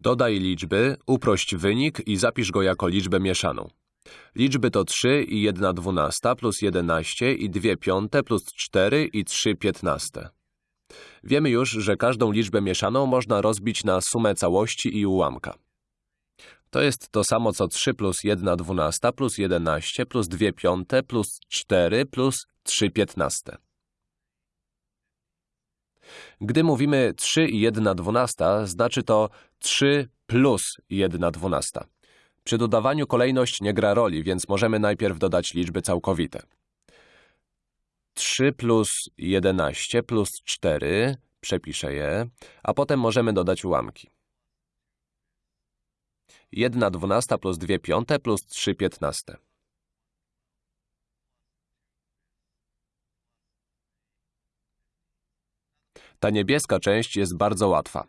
Dodaj liczby, uprość wynik i zapisz go jako liczbę mieszaną. Liczby to 3 i 1 dwunasta plus 11 i 2 piąte plus 4 i 3 piętnaste. Wiemy już, że każdą liczbę mieszaną można rozbić na sumę całości i ułamka. To jest to samo co 3 plus 1 dwunasta plus 11 plus 2 piąte plus 4 plus 3 piętnaste. Gdy mówimy 3 i 1 dwunasta, znaczy to 3 plus 1 dwunasta. Przy dodawaniu kolejność nie gra roli, więc możemy najpierw dodać liczby całkowite. 3 plus 11 plus 4, przepiszę je, a potem możemy dodać ułamki. 1 dwunasta plus 2 piąte plus 3 piętnaste. Ta niebieska część jest bardzo łatwa.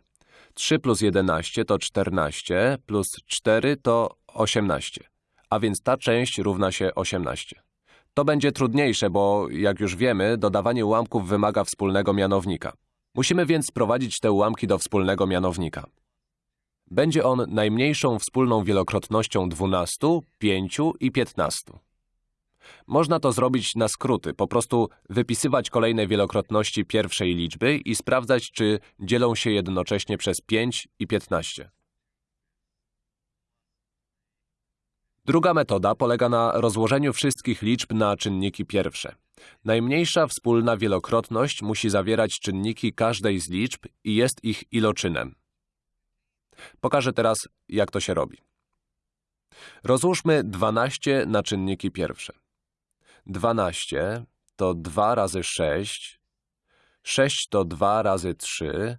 3 plus 11 to 14, plus 4 to 18, a więc ta część równa się 18. To będzie trudniejsze, bo, jak już wiemy, dodawanie ułamków wymaga wspólnego mianownika. Musimy więc sprowadzić te ułamki do wspólnego mianownika. Będzie on najmniejszą wspólną wielokrotnością 12, 5 i 15. Można to zrobić na skróty, po prostu wypisywać kolejne wielokrotności pierwszej liczby i sprawdzać, czy dzielą się jednocześnie przez 5 i 15. Druga metoda polega na rozłożeniu wszystkich liczb na czynniki pierwsze. Najmniejsza wspólna wielokrotność musi zawierać czynniki każdej z liczb i jest ich iloczynem. Pokażę teraz, jak to się robi. Rozłóżmy 12 na czynniki pierwsze. 12 to 2 razy 6, 6 to 2 razy 3,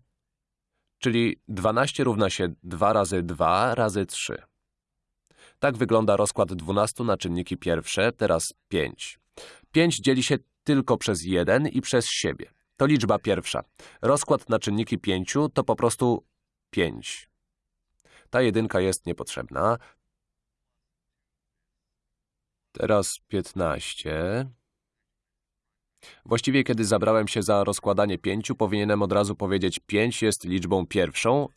czyli 12 równa się 2 razy 2 razy 3. Tak wygląda rozkład 12 na czynniki pierwsze, teraz 5. 5 dzieli się tylko przez 1 i przez siebie. To liczba pierwsza. Rozkład na czynniki 5 to po prostu 5. Ta jedynka jest niepotrzebna. Teraz 15. Właściwie, kiedy zabrałem się za rozkładanie 5, powinienem od razu powiedzieć 5 jest liczbą pierwszą,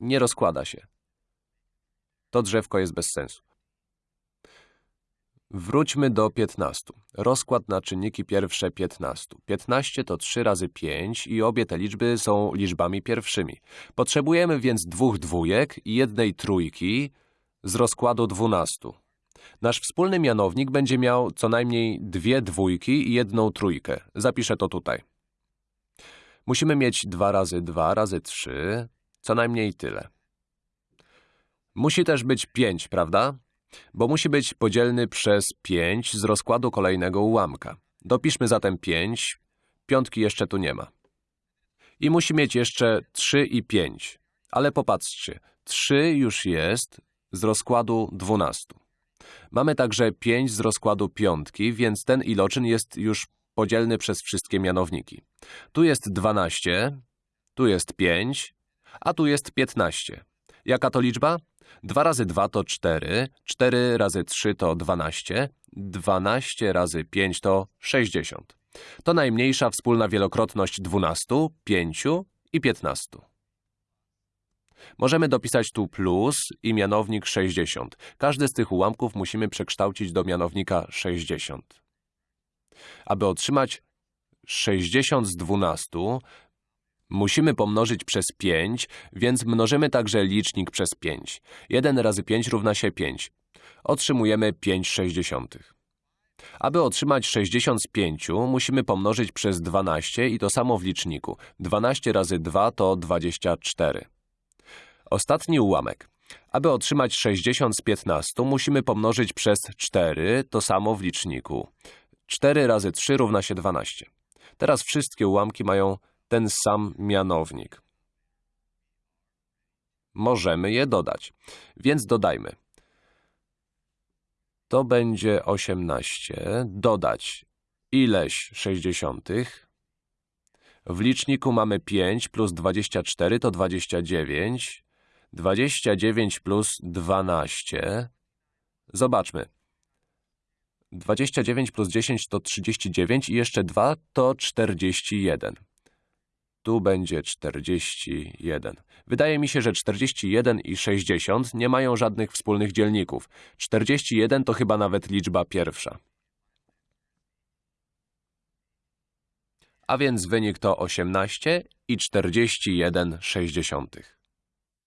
nie rozkłada się. To drzewko jest bez sensu. Wróćmy do 15. Rozkład na czynniki pierwsze 15. 15 to 3 razy 5 i obie te liczby są liczbami pierwszymi. Potrzebujemy więc dwóch dwójek i jednej trójki z rozkładu 12. Nasz wspólny mianownik będzie miał co najmniej dwie dwójki i jedną trójkę. Zapiszę to tutaj. Musimy mieć 2 razy 2 razy 3, co najmniej tyle. Musi też być 5, prawda? Bo musi być podzielny przez 5 z rozkładu kolejnego ułamka. Dopiszmy zatem 5, piątki jeszcze tu nie ma. I musi mieć jeszcze 3 i 5. Ale popatrzcie, 3 już jest z rozkładu 12. Mamy także 5 z rozkładu piątki, więc ten iloczyn jest już podzielny przez wszystkie mianowniki. Tu jest 12, tu jest 5, a tu jest 15. Jaka to liczba? 2 razy 2 to 4, 4 razy 3 to 12, 12 razy 5 to 60. To najmniejsza wspólna wielokrotność 12, 5 i 15. Możemy dopisać tu plus i mianownik 60. Każdy z tych ułamków musimy przekształcić do mianownika 60. Aby otrzymać 60 z 12, musimy pomnożyć przez 5, więc mnożymy także licznik przez 5. 1 razy 5 równa się 5. Otrzymujemy 5 sześćdziesiątych. Aby otrzymać 60 z 5, musimy pomnożyć przez 12 i to samo w liczniku. 12 razy 2 to 24. Ostatni ułamek. Aby otrzymać 60 z 15, musimy pomnożyć przez 4, to samo w liczniku. 4 razy 3 równa się 12. Teraz wszystkie ułamki mają ten sam mianownik. Możemy je dodać, więc dodajmy. To będzie 18, dodać ileś 60. W liczniku mamy 5 plus 24 to 29. 29 plus 12. Zobaczmy. 29 plus 10 to 39 i jeszcze 2 to 41. Tu będzie 41. Wydaje mi się, że 41 i 60 nie mają żadnych wspólnych dzielników. 41 to chyba nawet liczba pierwsza. A więc wynik to 18 i 41 sześćdziesiątych.